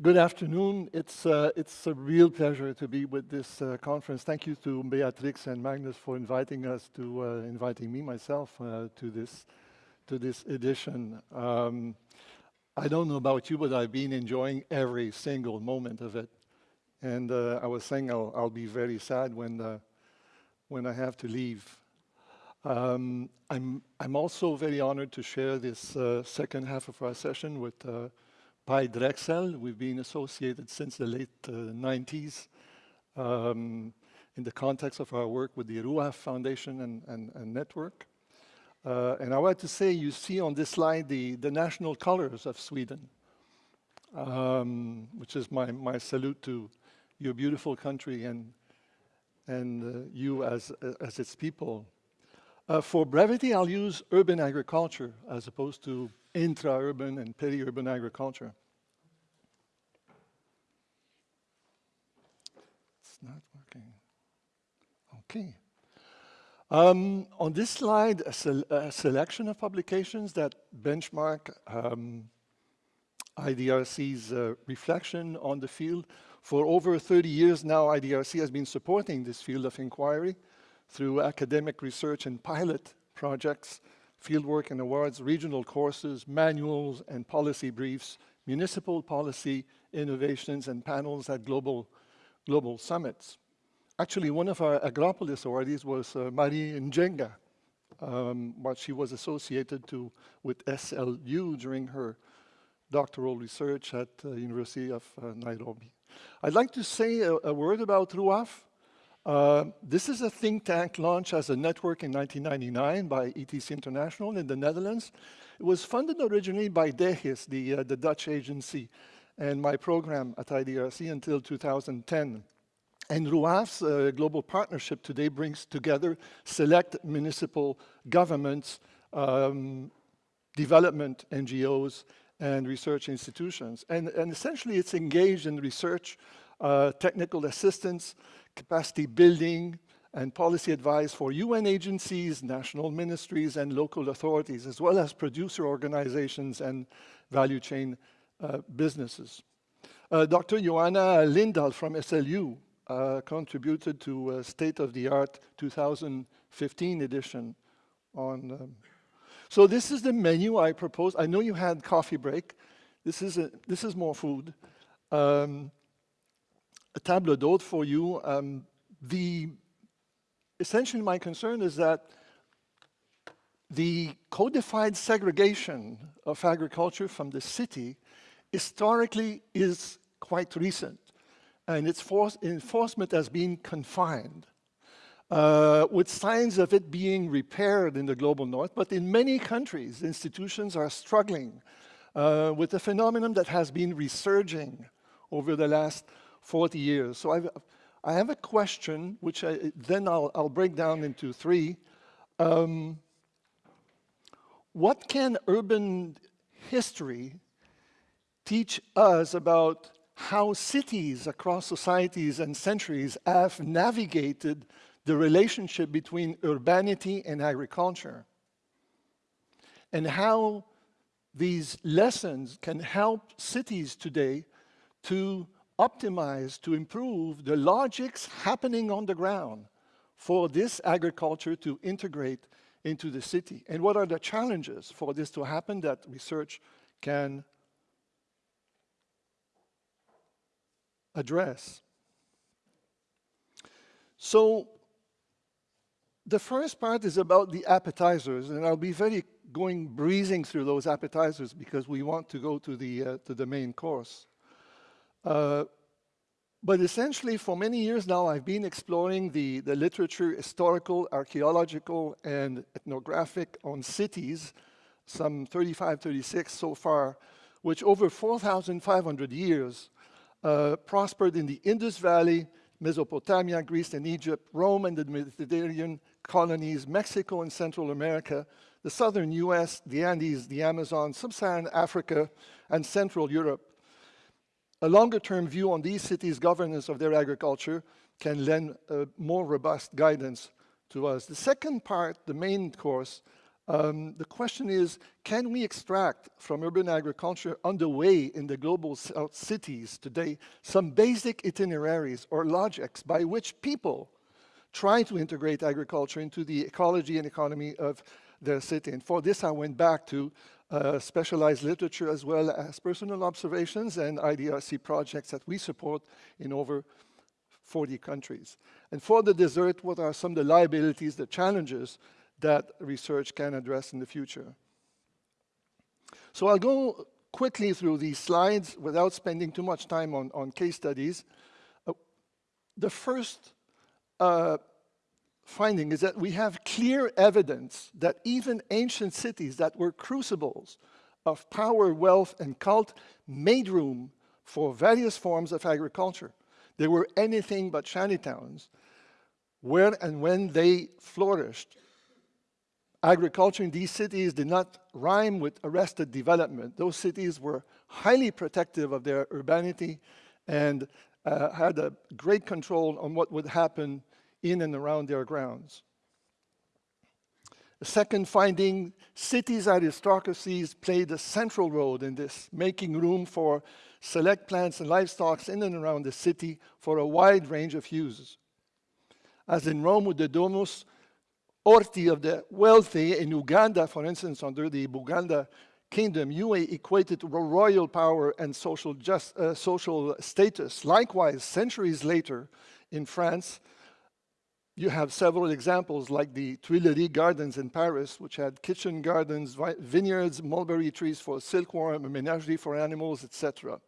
Good afternoon. It's, uh, it's a real pleasure to be with this uh, conference. Thank you to Beatrix and Magnus for inviting us to, uh, inviting me myself uh, to this, to this edition. Um, I don't know about you, but I've been enjoying every single moment of it. And uh, I was saying I'll, I'll, be very sad when, uh, when I have to leave. Um, I'm, I'm also very honored to share this second half of our session with Pay Drechsel. We've been associated since the late uh, 90s um, in the context of our work with the RUAF Foundation and, and, and network. Uh, and I want to say, you see on this slide the, the national colors of Sweden, um, which is my, my salute to your beautiful country and, and uh, you as, as its people. Uh, for brevity, I'll use urban agriculture as opposed to intra-urban and peri-urban agriculture. It's not working. Okay. Um, on this slide, a, se a, selection of publications that benchmark um, IDRC's uh, reflection on the field. For over 30 years now, IDRC has been supporting this field of inquiry through academic research and pilot projects fieldwork and awards, regional courses, manuals and policy briefs, municipal policy innovations and panels at global, global summits. Actually, one of our Agropolis awardees was uh, Mary Njenga, um, what she was associated to with SLU during her doctoral research at the uh, University of uh, Nairobi. I'd like to say a, a word about RUAF. Uh, this is a think tank launched as a network in 1999 by ETC International in the Netherlands. It was funded originally by DGIS, the, uh, the Dutch agency, and my program at IDRC until 2010. And RUAF's uh, global partnership today brings together select municipal governments, um, development NGOs, and research institutions. And, and essentially it's engaged in research, uh, technical assistance, capacity building, and policy advice for UN agencies, national ministries, and local authorities, as well as producer organizations and value chain uh, businesses. Uh, Dr. Johanna Lindahl from SLU uh, contributed to a state-of-the-art 2015 edition on... Um, so this is the menu I proposed. I know you had coffee break. This is, a, this is more food. Um, a table d'hôte for you. Um, the essentially my concern is that the codified segregation of agriculture from the city historically is quite recent and its enforcement has been confined uh, with signs of it being repaired in the global north, but in many countries, institutions are struggling uh, with a phenomenon that has been resurging over the last 40 years. So I've, I have a question, which I, then I'll, I'll, break down into three. Um, what can urban history teach us about how cities across societies and centuries have navigated the relationship between urbanity and agriculture? And how these lessons can help cities today to optimize to improve the logics happening on the ground for this agriculture to integrate into the city? And what are the challenges for this to happen that research can address? So the first part is about the appetizers, and I'll be very going breezing through those appetizers because we want to go to the, uh, to the main course. Uh, but essentially, for many years now, I've been exploring the, the literature, historical, archaeological, and ethnographic on cities, some 35, 36 so far, which over 4,500 years uh, prospered in the Indus Valley, Mesopotamia, Greece and Egypt, Rome and the Mediterranean colonies, Mexico and Central America, the southern US, the Andes, the Amazon, sub-Saharan Africa, and Central Europe, a longer-term view on these cities' governance of their agriculture can lend a more robust guidance to us. The second part, the main course, Um, the question is, can we extract from urban agriculture underway in the global south cities today some basic itineraries or logics by which people try to integrate agriculture into the ecology and economy of their city? And for this, I went back to uh, specialized literature as well as personal observations and IDRC projects that we support in over 40 countries. And for the desert, what are some of the liabilities, the challenges that research can address in the future. So I'll go quickly through these slides without spending too much time on, on case studies. Uh, the first uh, finding is that we have clear evidence that even ancient cities that were crucibles of power, wealth, and cult made room for various forms of agriculture. They were anything but shantytowns. Where and when they flourished, agriculture in these cities did not rhyme with arrested development. Those cities were highly protective of their urbanity and uh, had a great control on what would happen in and around their grounds. Second finding, cities aristocracies played a central role in this, making room for select plants and livestock in and around the city for a wide range of uses. As in Rome with the Domus, Orti of the wealthy in Uganda, for instance, under the Buganda kingdom, Yue equated royal power and social, just, uh, social status. Likewise, centuries later in France, you have several examples like the Tuileries Gardens in Paris, which had kitchen gardens, vineyards, mulberry trees for silkworm, menagerie for animals, etc.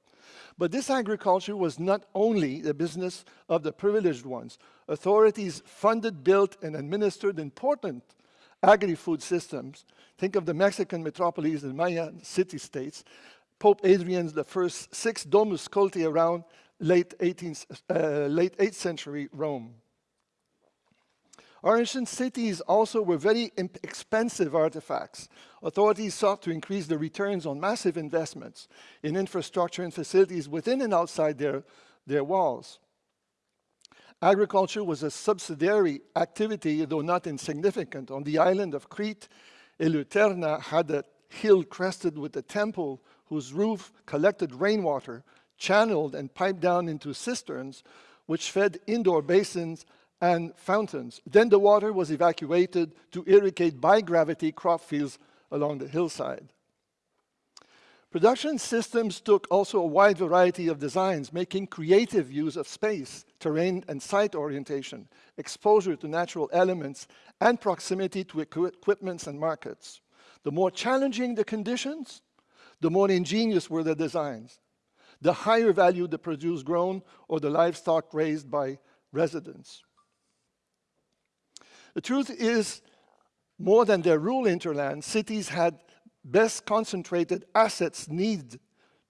But this agriculture was not only the business of the privileged ones. Authorities funded, built, and administered important agri-food systems. Think of the Mexican metropolis and Mayan city-states. Pope Adrian I's six domus culti around late, 18th, uh, late 8th century Rome. Our ancient cities also were very expensive artifacts. Authorities sought to increase the returns on massive investments in infrastructure and facilities within and outside their, their walls. Agriculture was a subsidiary activity, though not insignificant. On the island of Crete, Eleutherna had a hill crested with a temple whose roof collected rainwater, channeled and piped down into cisterns, which fed indoor basins and fountains. Then the water was evacuated to irrigate by gravity crop fields along the hillside. Production systems took also a wide variety of designs, making creative use of space, terrain, and site orientation, exposure to natural elements, and proximity to equipments and markets. The more challenging the conditions, the more ingenious were the designs. The higher value the produce grown or the livestock raised by residents. The truth is, more than their rural hinterland, cities had best concentrated assets need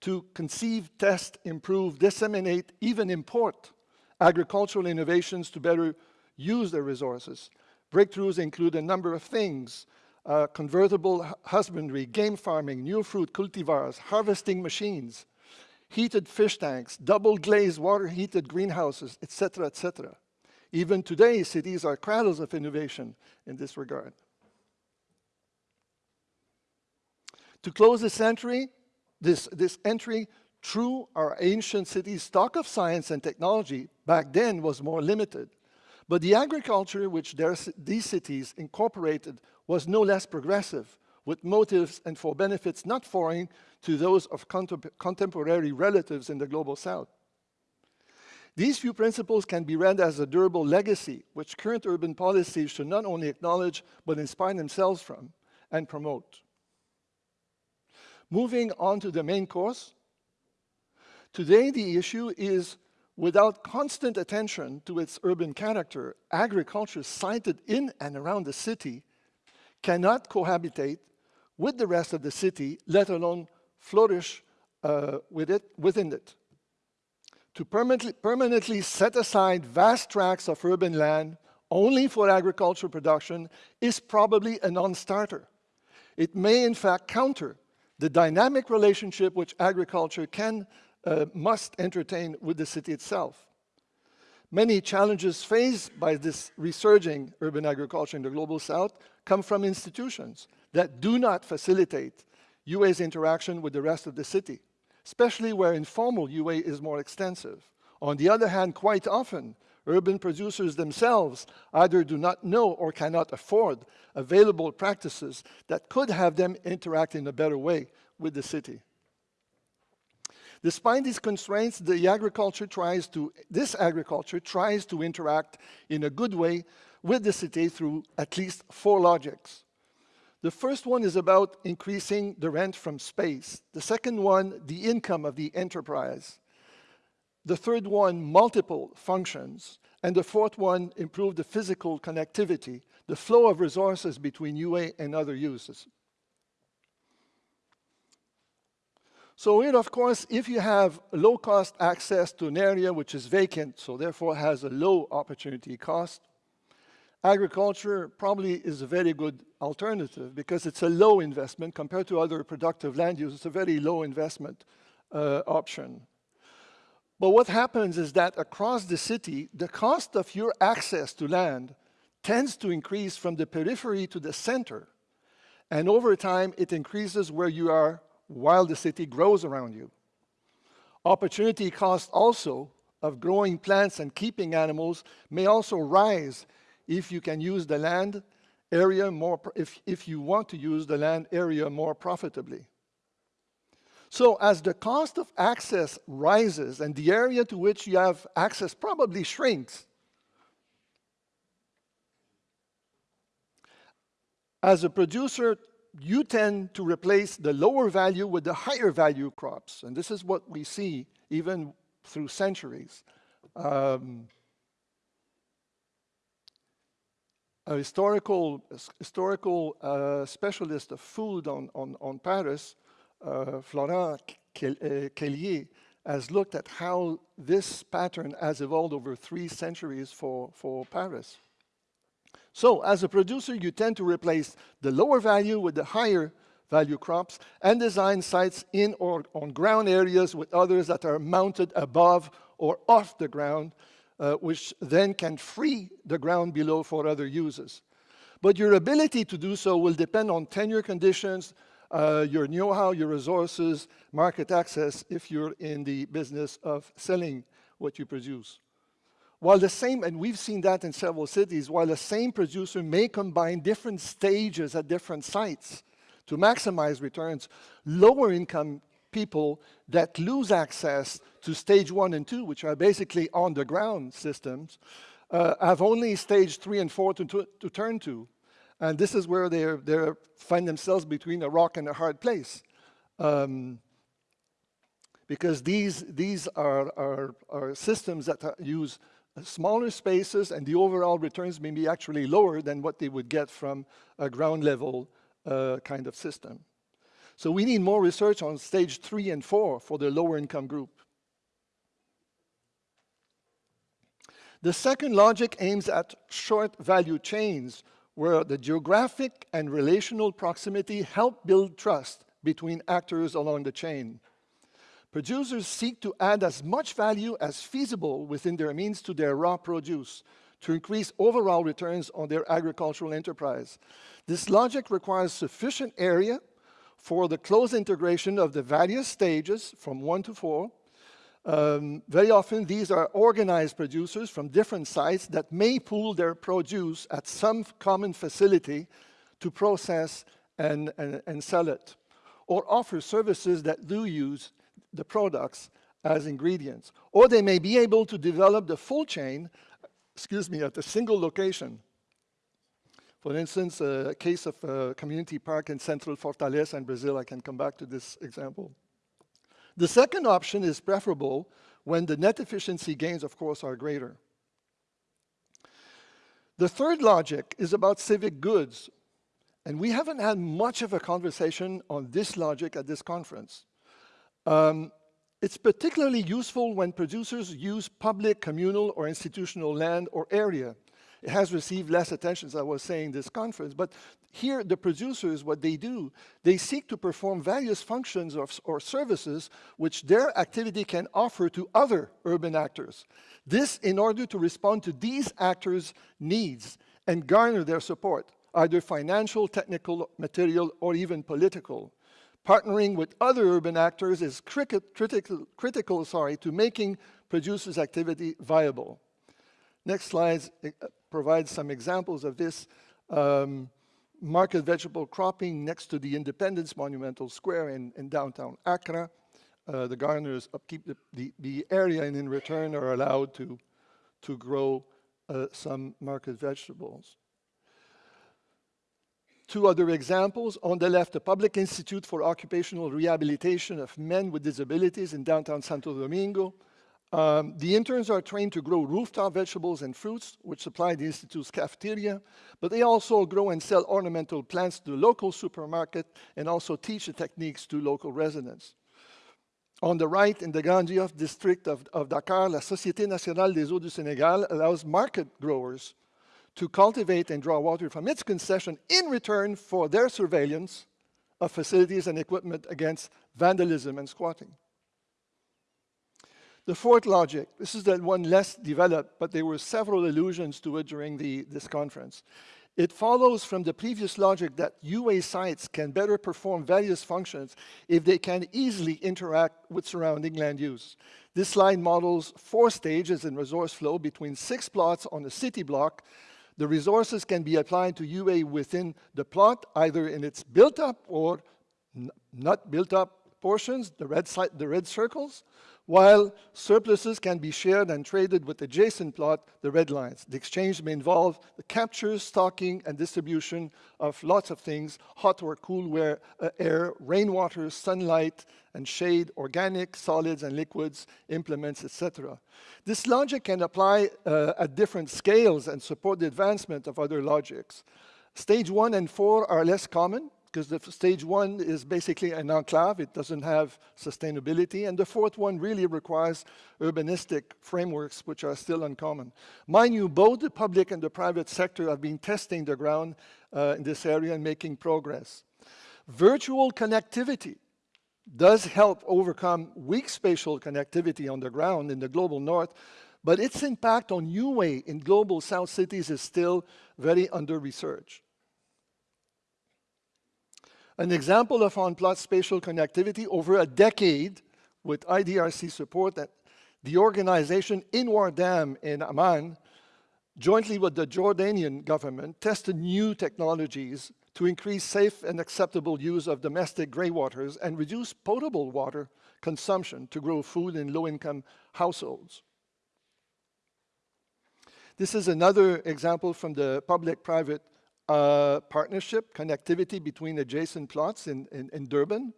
to conceive, test, improve, disseminate, even import agricultural innovations to better use their resources. Breakthroughs include a number of things, uh, convertible husbandry, game farming, new fruit cultivars, harvesting machines, heated fish tanks, double glazed water heated greenhouses, etc., etc. Even today, cities are cradles of innovation in this regard. To close this entry, this, this entry through our ancient cities' stock of science and technology back then was more limited. But the agriculture which their, these cities incorporated was no less progressive, with motives and for benefits not foreign to those of contem contemporary relatives in the global south. These few principles can be read as a durable legacy, which current urban policies should not only acknowledge, but inspire themselves from and promote. Moving on to the main course. Today, the issue is without constant attention to its urban character, agriculture sited in and around the city cannot cohabitate with the rest of the city, let alone flourish uh, with it, within it to permanently, permanently set aside vast tracts of urban land only for agricultural production is probably a non-starter. It may in fact counter the dynamic relationship which agriculture can, uh, must entertain with the city itself. Many challenges faced by this resurging urban agriculture in the Global South come from institutions that do not facilitate UA's interaction with the rest of the city, especially where informal UA is more extensive. On the other hand, quite often, urban producers themselves either do not know or cannot afford available practices that could have them interact in a better way with the city. Despite these constraints, the agriculture tries to, this agriculture tries to interact in a good way with the city through at least four logics. The first one is about increasing the rent from space. The second one, the income of the enterprise. The third one, multiple functions. And the fourth one, improve the physical connectivity, the flow of resources between UA and other uses. So here, of course, if you have low-cost access to an area which is vacant, so therefore has a low opportunity cost, agriculture probably is a very good alternative because it's a low investment compared to other productive land use. It's a very low investment uh, option. But what happens is that across the city, the cost of your access to land tends to increase from the periphery to the center. And over time, it increases where you are while the city grows around you. Opportunity cost also of growing plants and keeping animals may also rise if you can use the land area more, if, if you want to use the land area more profitably. So as the cost of access rises and the area to which you have access probably shrinks, as a producer, you tend to replace the lower value with the higher value crops. And this is what we see even through centuries. Um, a historical, historical uh, specialist of food on, on, on Paris uh, Florent Quellier uh, has looked at how this pattern has evolved over three centuries for, for Paris. So as a producer, you tend to replace the lower value with the higher value crops and design sites in or on ground areas with others that are mounted above or off the ground, uh, which then can free the ground below for other uses. But your ability to do so will depend on tenure conditions, uh, your know-how, your resources, market access if you're in the business of selling what you produce. While the same, and we've seen that in several cities, while the same producer may combine different stages at different sites to maximize returns, lower income people that lose access to stage one and two, which are basically on-the-ground systems, uh, have only stage three and four to, to, to turn to. And this is where they they find themselves between a rock and a hard place. Um, because these, these are, are, are systems that use smaller spaces and the overall returns may be actually lower than what they would get from a ground level uh, kind of system. So we need more research on stage three and four for the lower income group. The second logic aims at short value chains where the geographic and relational proximity help build trust between actors along the chain. Producers seek to add as much value as feasible within their means to their raw produce to increase overall returns on their agricultural enterprise. This logic requires sufficient area for the close integration of the various stages from one to four, um, very often, these are organized producers from different sites that may pool their produce at some common facility to process and, and, and sell it, or offer services that do use the products as ingredients. Or they may be able to develop the full chain, excuse me, at a single location. For instance, a case of a community park in central Fortaleza in Brazil, I can come back to this example. The second option is preferable when the net efficiency gains, of course, are greater. The third logic is about civic goods. And we haven't had much of a conversation on this logic at this conference. Um, it's particularly useful when producers use public, communal, or institutional land or area, It has received less attention, as I was saying, this conference. But here, the producers, what they do, they seek to perform various functions or, or services which their activity can offer to other urban actors. This in order to respond to these actors' needs and garner their support, either financial, technical, material, or even political. Partnering with other urban actors is critical, critical sorry, to making producers' activity viable. Next slide uh, provides some examples of this. Um, market vegetable cropping next to the Independence Monumental Square in, in downtown Accra. Uh, the gardeners upkeep the, the, the, area and in return are allowed to, to grow uh, some market vegetables. Two other examples. On the left, the Public Institute for Occupational Rehabilitation of Men with Disabilities in downtown Santo Domingo. Um, the interns are trained to grow rooftop vegetables and fruits, which supply the Institute's cafeteria, but they also grow and sell ornamental plants to the local supermarket and also teach the techniques to local residents. On the right, in the Grand district of, of Dakar, la Société Nationale des Eaux du Sénégal allows market growers to cultivate and draw water from its concession in return for their surveillance of facilities and equipment against vandalism and squatting. The fourth logic, this is the one less developed, but there were several allusions to it during the, this conference. It follows from the previous logic that UA sites can better perform various functions if they can easily interact with surrounding land use. This slide models four stages in resource flow between six plots on a city block. The resources can be applied to UA within the plot, either in its built up or not built up portions, the red, the red circles, while surpluses can be shared and traded with adjacent plot, the red lines. The exchange may involve the capture, stocking, and distribution of lots of things, hot or cool uh, air, rainwater, sunlight, and shade, organic, solids and liquids, implements, etc. This logic can apply uh, at different scales and support the advancement of other logics. Stage one and four are less common, because the stage one is basically an enclave, it doesn't have sustainability, and the fourth one really requires urbanistic frameworks, which are still uncommon. Mind you, both the public and the private sector have been testing the ground uh, in this area and making progress. Virtual connectivity does help overcome weak spatial connectivity on the ground in the global north, but its impact on UA in global south cities is still very under-researched. An example of on-plot spatial connectivity over a decade with IDRC support that the organization INWRDAM in Amman, jointly with the Jordanian government, tested new technologies to increase safe and acceptable use of domestic graywaters and reduce potable water consumption to grow food in low-income households. This is another example from the public-private uh, partnership, connectivity between adjacent plots in, in, in Durban.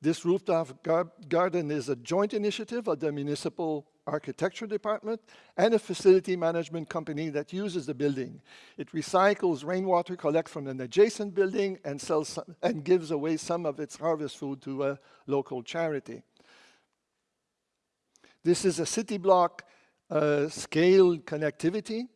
This rooftop gar garden is a joint initiative of the Municipal Architecture Department and a facility management company that uses the building. It recycles rainwater collected from an adjacent building and, sells some, and gives away some of its harvest food to a local charity. This is a city block uh, scale connectivity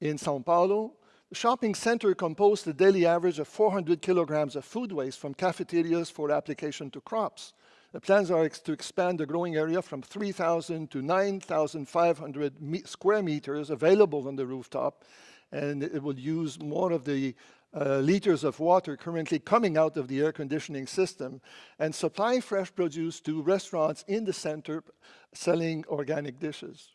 in Sao Paulo the shopping center composed a daily average of 400 kilograms of food waste from cafeterias for application to crops. The plans are to expand the growing area from 3,000 to 9,500 me square meters available on the rooftop, and it will use more of the uh, liters of water currently coming out of the air conditioning system and supply fresh produce to restaurants in the center selling organic dishes.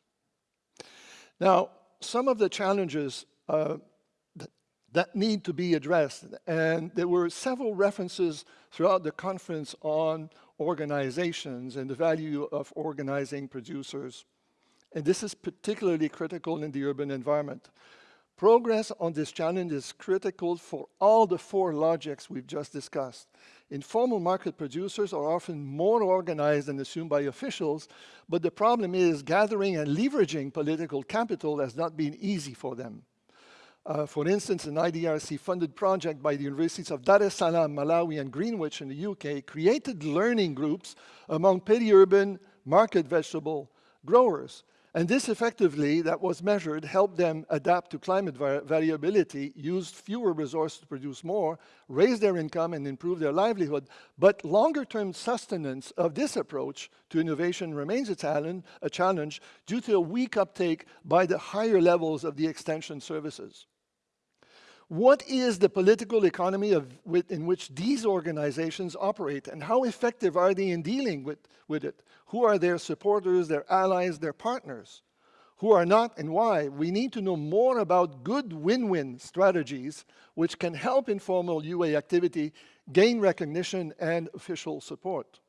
Now, some of the challenges uh, that need to be addressed. And there were several references throughout the conference on organizations and the value of organizing producers. And this is particularly critical in the urban environment. Progress on this challenge is critical for all the four logics we've just discussed. Informal market producers are often more organized than assumed by officials, but the problem is gathering and leveraging political capital has not been easy for them. Uh, for instance, an IDRC-funded project by the universities of Dar es Salaam, Malawi, and Greenwich in the UK created learning groups among peri-urban market vegetable growers. And this effectively, that was measured, helped them adapt to climate variability, used fewer resources to produce more, raise their income and improve their livelihood. But longer-term sustenance of this approach to innovation remains a a challenge due to a weak uptake by the higher levels of the extension services. What is the political economy of, with, in which these organizations operate and how effective are they in dealing with, with it? Who are their supporters, their allies, their partners? Who are not and why? We need to know more about good win-win strategies which can help informal UA activity gain recognition and official support.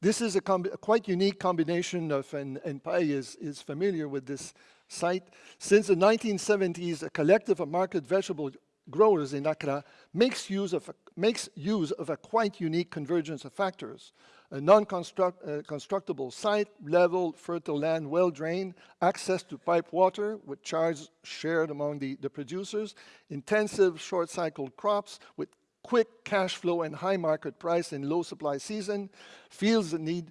This is a, a quite unique combination of, and, and Pay is, is familiar with this site. Since the 1970s, a collective of market vegetable growers in Accra makes use of a, makes use of a quite unique convergence of factors. A non-constructible uh, site, level, fertile land, well-drained, access to pipe water with charge shared among the, the producers, intensive short-cycled crops with quick cash flow and high market price in low supply season, fields that need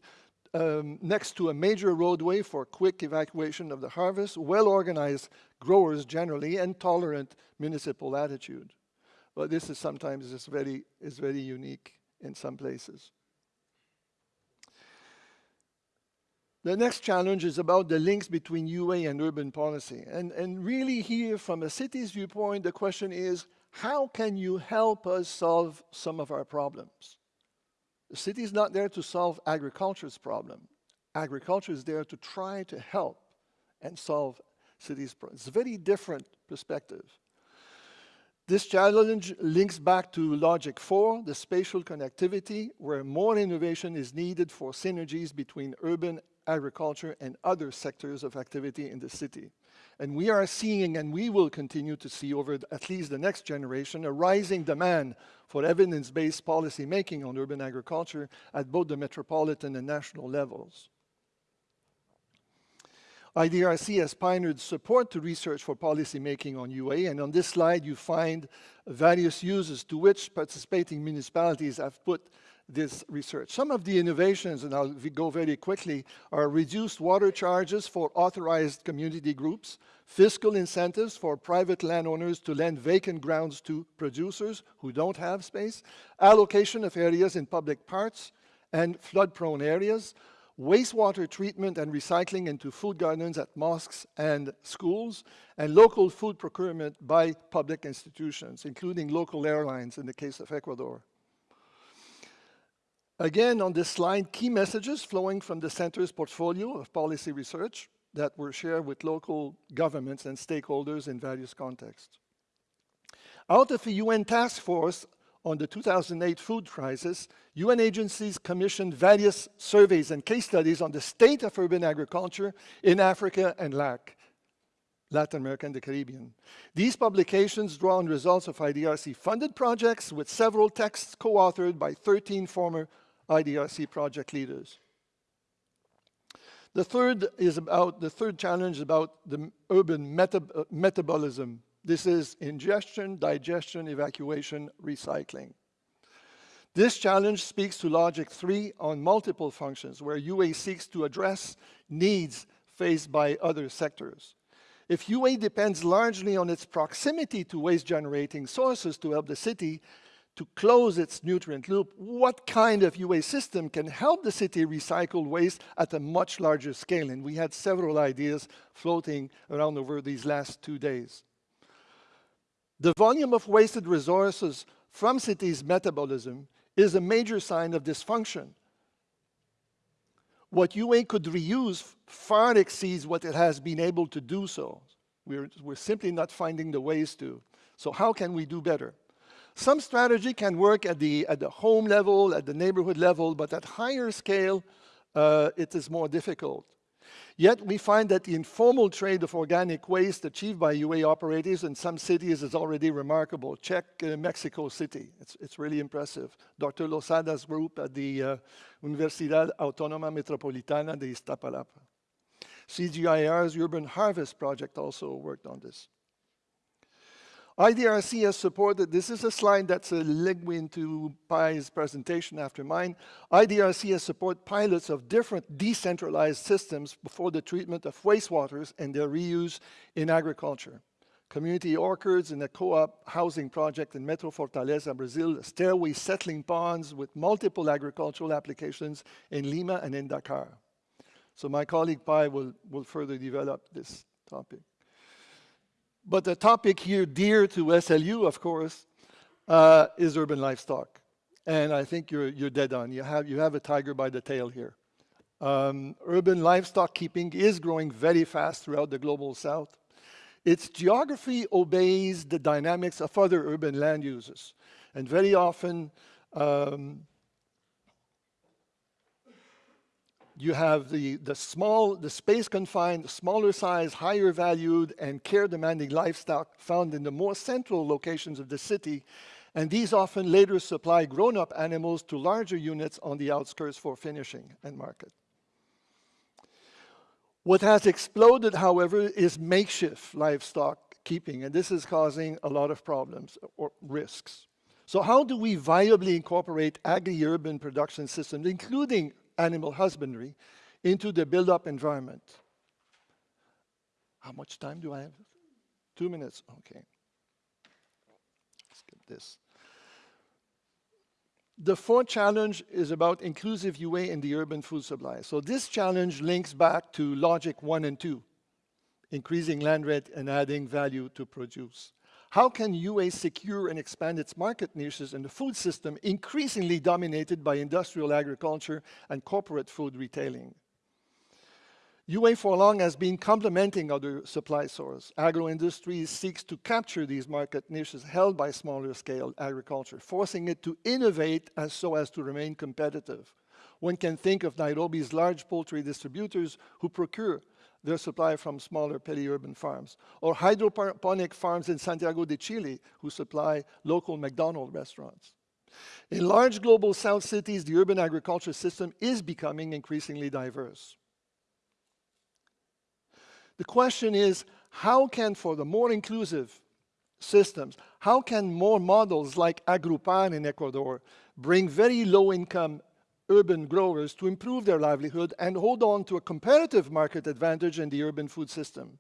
um, next to a major roadway for quick evacuation of the harvest, well-organized growers generally, and tolerant municipal attitude. But this is sometimes is very, is very unique in some places. The next challenge is about the links between UA and urban policy. And, and really here, from a city's viewpoint, the question is, how can you help us solve some of our problems? The city is not there to solve agriculture's problem. Agriculture is there to try to help and solve cities' problems. It's a very different perspective. This challenge links back to logic four, the spatial connectivity, where more innovation is needed for synergies between urban agriculture and other sectors of activity in the city. And we are seeing, and we will continue to see over at least the next generation, a rising demand for evidence-based policy making on urban agriculture at both the metropolitan and national levels. IDRC has pioneered support to research for policy making on UA, and on this slide you find various uses to which participating municipalities have put this research. Some of the innovations, and I'll go very quickly, are reduced water charges for authorized community groups, fiscal incentives for private landowners to lend vacant grounds to producers who don't have space, allocation of areas in public parks and flood-prone areas, wastewater treatment and recycling into food gardens at mosques and schools, and local food procurement by public institutions, including local airlines in the case of Ecuador. Again, on this slide, key messages flowing from the center's portfolio of policy research that were shared with local governments and stakeholders in various contexts. Out of the UN task force on the 2008 food crisis, UN agencies commissioned various surveys and case studies on the state of urban agriculture in Africa and LAC, Latin America and the Caribbean. These publications draw on results of IDRC-funded projects with several texts co-authored by 13 former IDRC project leaders. The third is about, the third challenge is about the urban meta metabolism. This is ingestion, digestion, evacuation, recycling. This challenge speaks to logic three on multiple functions where UA seeks to address needs faced by other sectors. If UA depends largely on its proximity to waste generating sources to help the city, to close its nutrient loop, what kind of UA system can help the city recycle waste at a much larger scale? And we had several ideas floating around over these last two days. The volume of wasted resources from cities' metabolism is a major sign of dysfunction. What UA could reuse far exceeds what it has been able to do so. We're, we're simply not finding the ways to. So how can we do better? Some strategy can work at the, at the home level, at the neighborhood level, but at higher scale, uh, it is more difficult. Yet we find that the informal trade of organic waste achieved by UA operators in some cities is already remarkable. Check uh, Mexico City, it's, it's really impressive. Dr. Losada's group at the uh, Universidad Autónoma Metropolitana de Iztapalapa. CGIAR's Urban Harvest project also worked on this. IDRC has supported, this is a slide that's a leg into Pay's presentation after mine. IDRC has supported pilots of different decentralized systems for the treatment of wastewaters and their reuse in agriculture. Community orchards in a co-op housing project in Metro Fortaleza, Brazil, stairway settling ponds with multiple agricultural applications in Lima and in Dakar. So my colleague Pay will, will further develop this topic. But the topic here dear to SLU, of course, uh, is urban livestock. And I think you're, you're dead on. You have, you have a tiger by the tail here. Um, urban livestock keeping is growing very fast throughout the global south. Its geography obeys the dynamics of other urban land uses. And very often, um, you have the, the small, the space confined, smaller size, higher valued and care demanding livestock found in the more central locations of the city. And these often later supply grown up animals to larger units on the outskirts for finishing and market. What has exploded, however, is makeshift livestock keeping, and this is causing a lot of problems or risks. So how do we viably incorporate agri-urban production systems, including animal husbandry into the built-up environment. How much time do I have? Two minutes, okay. Get this. The fourth challenge is about inclusive UA in the urban food supply. So this challenge links back to logic one and two, increasing land rent and adding value to produce. How can UA secure and expand its market niches in the food system increasingly dominated by industrial agriculture and corporate food retailing? UA for long has been complementing other supply sources. Agro-industry seeks to capture these market niches held by smaller scale agriculture, forcing it to innovate as so as to remain competitive. One can think of Nairobi's large poultry distributors who procure their supply from smaller peri-urban farms, or hydroponic farms in Santiago de Chile who supply local McDonald's restaurants. In large global south cities, the urban agriculture system is becoming increasingly diverse. The question is, how can, for the more inclusive systems, how can more models like Agrupar in Ecuador bring very low income urban growers to improve their livelihood and hold on to a comparative market advantage in the urban food system.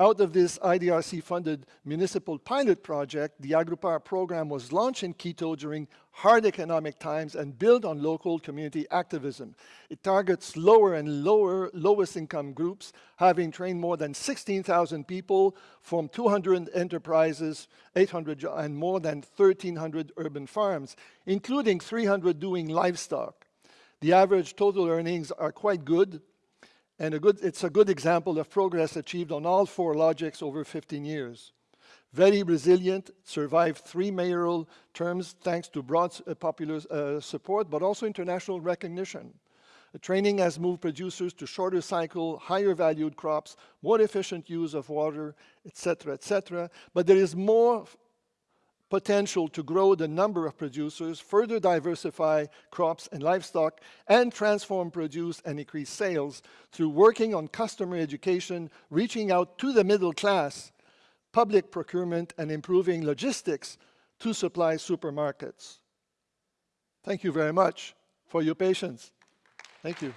Out of this IDRC-funded municipal pilot project, the Agrupar program was launched in Quito during hard economic times and built on local community activism. It targets lower and lower, lowest income groups, having trained more than 16,000 people from 200 enterprises, 800 and more than 1,300 urban farms, including 300 doing livestock. The average total earnings are quite good, and a good, it's a good example of progress achieved on all four logics over 15 years. Very resilient, survived three mayoral terms thanks to broad uh, popular uh, support, but also international recognition. The training has moved producers to shorter cycle, higher valued crops, more efficient use of water, etc., etc. But there is more potential to grow the number of producers, further diversify crops and livestock, and transform produce and increase sales through working on customer education, reaching out to the middle class, public procurement, and improving logistics to supply supermarkets. Thank you very much for your patience. Thank you.